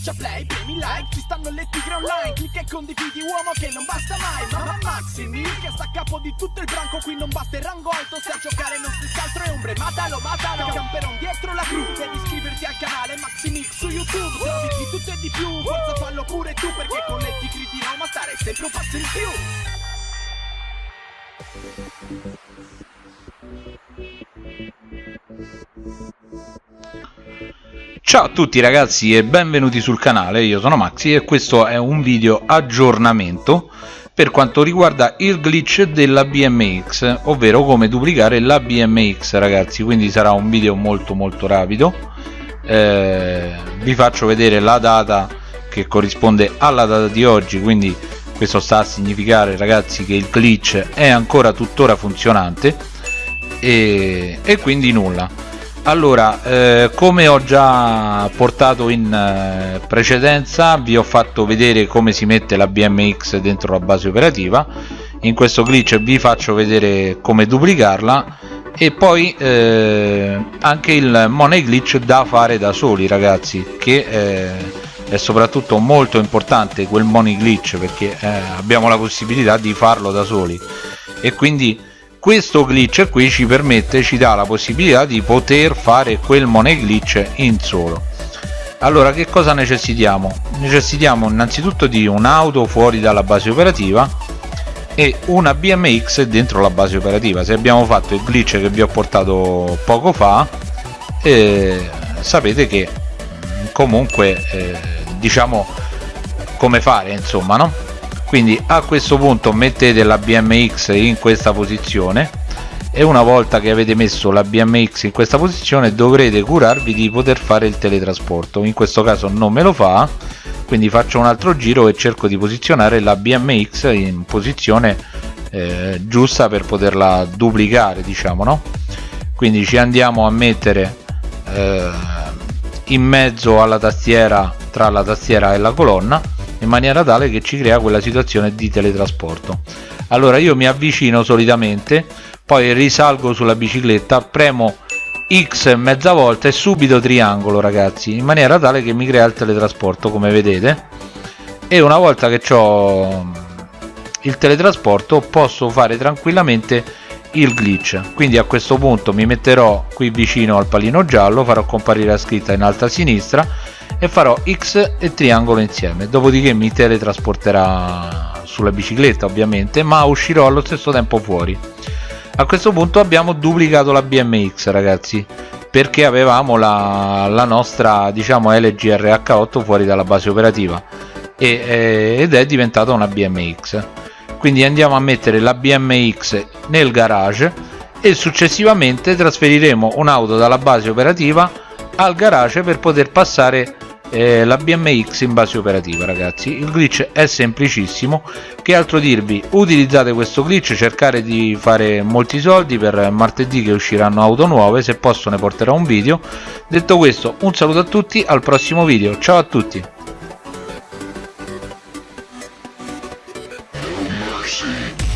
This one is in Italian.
Schiaccia play, premi like, ci stanno le tigre online Clicca e condividi uomo che non basta mai Mamma Maximi che sta a capo di tutto il branco Qui non basta il rango alto, se a giocare non si altro è ombre Matalo, matalo, camperon dietro la cru Devi iscriverti al canale Maximix su YouTube Trovi di tutto e di più, forza fallo pure tu Perché con le tigri di Roma stare sempre un passo in più Ciao a tutti ragazzi e benvenuti sul canale, io sono Maxi e questo è un video aggiornamento per quanto riguarda il glitch della BMX, ovvero come duplicare la BMX ragazzi, quindi sarà un video molto molto rapido, eh, vi faccio vedere la data che corrisponde alla data di oggi, quindi questo sta a significare ragazzi che il glitch è ancora tuttora funzionante. E, e quindi nulla allora eh, come ho già portato in eh, precedenza vi ho fatto vedere come si mette la BMX dentro la base operativa. In questo glitch vi faccio vedere come duplicarla. E poi eh, anche il money glitch da fare da soli ragazzi che eh, è soprattutto molto importante quel money glitch perché eh, abbiamo la possibilità di farlo da soli. E quindi questo glitch qui ci permette ci dà la possibilità di poter fare quel money glitch in solo. Allora che cosa necessitiamo? Necessitiamo innanzitutto di un'auto fuori dalla base operativa e una BMX dentro la base operativa. Se abbiamo fatto il glitch che vi ho portato poco fa eh, sapete che comunque eh, diciamo come fare insomma no quindi a questo punto mettete la BMX in questa posizione e una volta che avete messo la BMX in questa posizione dovrete curarvi di poter fare il teletrasporto. In questo caso non me lo fa quindi faccio un altro giro e cerco di posizionare la BMX in posizione eh, giusta per poterla duplicare diciamo no? Quindi ci andiamo a mettere eh, in mezzo alla tastiera tra la tastiera e la colonna in maniera tale che ci crea quella situazione di teletrasporto. Allora io mi avvicino solitamente poi risalgo sulla bicicletta premo X mezza volta e subito triangolo ragazzi in maniera tale che mi crea il teletrasporto come vedete. E una volta che ho il teletrasporto posso fare tranquillamente il glitch. Quindi a questo punto mi metterò qui vicino al pallino giallo farò comparire la scritta in alto a sinistra e farò X e triangolo insieme. Dopodiché mi teletrasporterà sulla bicicletta ovviamente ma uscirò allo stesso tempo fuori. A questo punto abbiamo duplicato la BMX ragazzi perché avevamo la, la nostra diciamo LGRH8 fuori dalla base operativa. E, ed è diventata una BMX quindi andiamo a mettere la BMX nel garage e successivamente trasferiremo un'auto dalla base operativa al garage per poter passare eh, la BMX in base operativa ragazzi. Il glitch è semplicissimo. Che altro dirvi? Utilizzate questo glitch cercare di fare molti soldi per martedì che usciranno auto nuove. Se posso ne porterò un video. Detto questo un saluto a tutti al prossimo video. Ciao a tutti. Mercy.